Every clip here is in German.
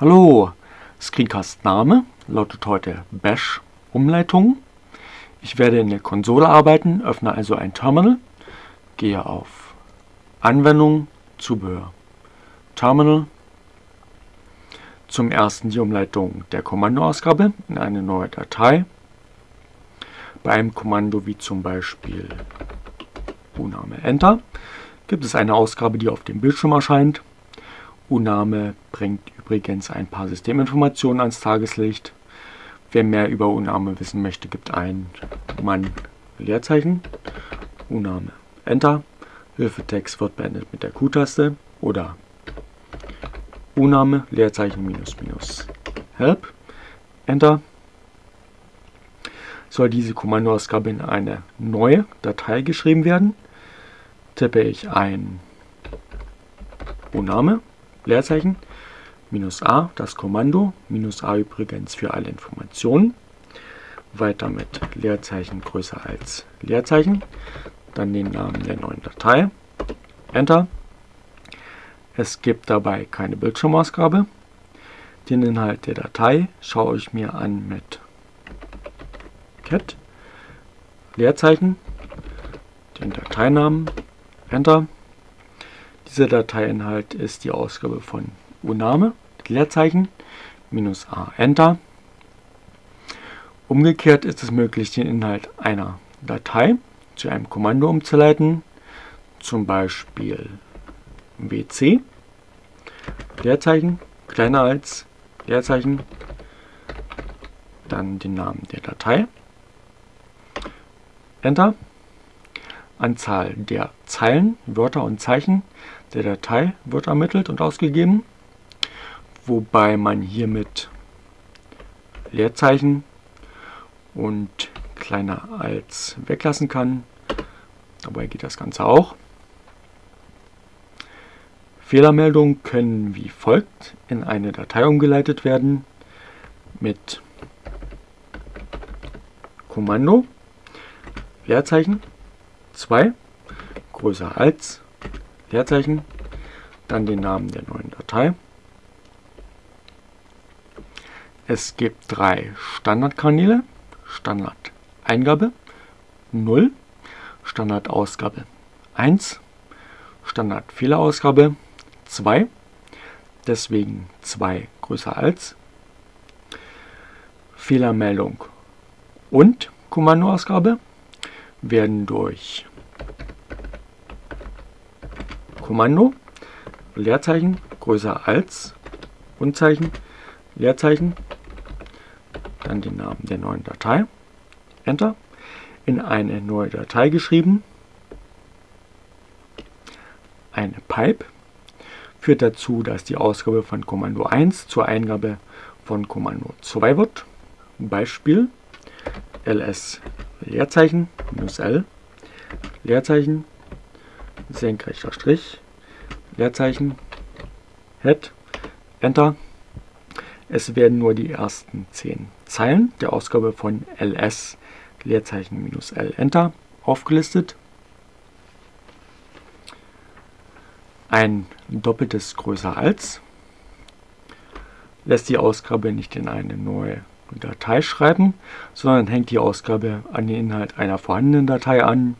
Hallo, Screencast-Name lautet heute Bash Umleitung. Ich werde in der Konsole arbeiten, öffne also ein Terminal, gehe auf Anwendung, Zubehör, Terminal, zum ersten die Umleitung der Kommandoausgabe in eine neue Datei. Bei einem Kommando wie zum Beispiel Uname Enter gibt es eine Ausgabe, die auf dem Bildschirm erscheint. Uname bringt übrigens ein paar Systeminformationen ans Tageslicht. Wer mehr über Uname wissen möchte, gibt ein Mann Leerzeichen, Uname Enter, Hilfetext wird beendet mit der Q-Taste oder Uname, Leerzeichen, minus, minus, help, Enter. Soll diese Kommandoausgabe in eine neue Datei geschrieben werden, tippe ich ein Uname, Leerzeichen, minus a, das Kommando, minus a übrigens für alle Informationen, weiter mit Leerzeichen größer als Leerzeichen, dann den Namen der neuen Datei, Enter. Es gibt dabei keine Bildschirmausgabe. Den Inhalt der Datei schaue ich mir an mit cat. Leerzeichen, den Dateinamen, Enter. Dieser Dateiinhalt ist die Ausgabe von Uname, Leerzeichen, minus a, Enter. Umgekehrt ist es möglich, den Inhalt einer Datei zu einem Kommando umzuleiten, zum Beispiel wc, Leerzeichen, kleiner als, Leerzeichen, dann den Namen der Datei, Enter, Anzahl der Zeilen, Wörter und Zeichen der Datei wird ermittelt und ausgegeben, wobei man hiermit Leerzeichen und kleiner als weglassen kann. Dabei geht das Ganze auch. Fehlermeldungen können wie folgt in eine Datei umgeleitet werden mit Kommando, Leerzeichen, 2, größer als, Leerzeichen, dann den Namen der neuen Datei. Es gibt drei Standardkanäle, Standard-Eingabe, 0, Standardausgabe 1, Standard-Fehlerausgabe 2, deswegen 2 größer als, Fehlermeldung und Kommandoausgabe werden durch Kommando, Leerzeichen, größer als, Unzeichen, Leerzeichen, dann den Namen der neuen Datei, Enter, in eine neue Datei geschrieben, eine Pipe, führt dazu, dass die Ausgabe von Kommando 1 zur Eingabe von Kommando 2 wird. Beispiel ls Leerzeichen minus l Leerzeichen senkrechter Strich Leerzeichen head Enter. Es werden nur die ersten 10 Zeilen der Ausgabe von ls Leerzeichen minus l Enter aufgelistet. Ein doppeltes größer als lässt die Ausgabe nicht in eine neue Datei schreiben, sondern hängt die Ausgabe an den Inhalt einer vorhandenen Datei an.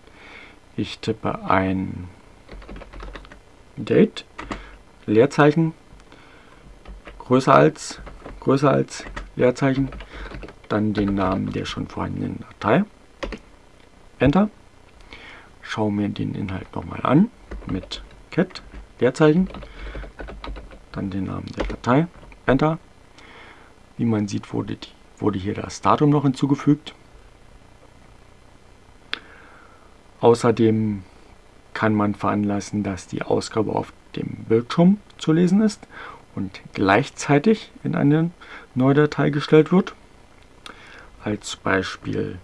Ich tippe ein Date, Leerzeichen, größer als, größer als, Leerzeichen, dann den Namen der schon vorhandenen Datei, Enter, schaue mir den Inhalt nochmal an mit cat, Leerzeichen, dann den Namen der Datei, Enter. Wie man sieht, wurde, wurde hier das Datum noch hinzugefügt. Außerdem kann man veranlassen, dass die Ausgabe auf dem Bildschirm zu lesen ist und gleichzeitig in eine neue Datei gestellt wird. Als Beispiel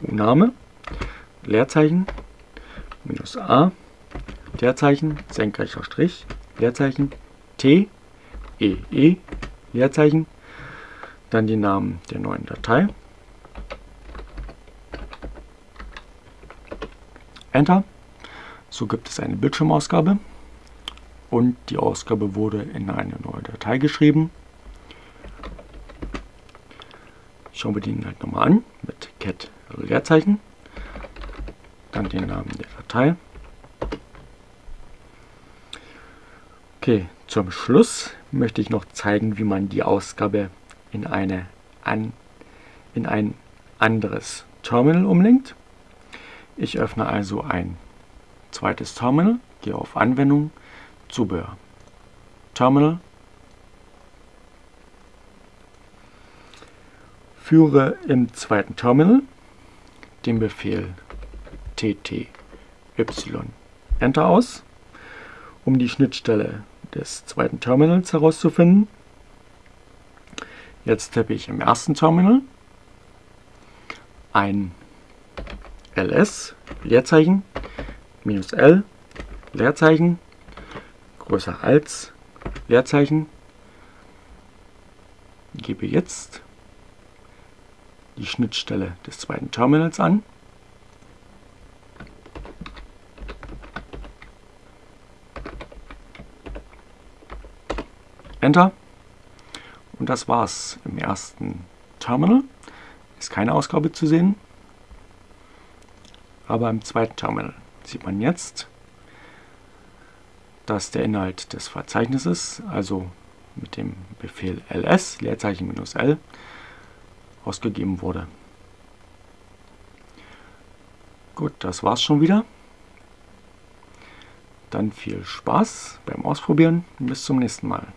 Name, Leerzeichen, minus a, Leerzeichen, senkrechter Strich, Leerzeichen, T, E, E, Leerzeichen, dann die Namen der neuen Datei, Enter, so gibt es eine Bildschirmausgabe. Und die Ausgabe wurde in eine neue Datei geschrieben. Schauen wir den halt nochmal an mit cat Leerzeichen, dann den Namen der Datei. Okay, zum Schluss möchte ich noch zeigen, wie man die Ausgabe in, eine an, in ein anderes Terminal umlenkt. Ich öffne also ein zweites Terminal, gehe auf Anwendung, Zubehör, Terminal, führe im zweiten Terminal den Befehl tty Enter aus, um die Schnittstelle des zweiten Terminals herauszufinden. Jetzt tippe ich im ersten Terminal ein ls Leerzeichen minus l Leerzeichen größer als Leerzeichen gebe jetzt die Schnittstelle des zweiten Terminals an. Enter. Und das war's im ersten Terminal. Ist keine Ausgabe zu sehen. Aber im zweiten Terminal sieht man jetzt, dass der Inhalt des Verzeichnisses, also mit dem Befehl ls, Leerzeichen minus l, ausgegeben wurde. Gut, das war's schon wieder. Dann viel Spaß beim Ausprobieren. Bis zum nächsten Mal.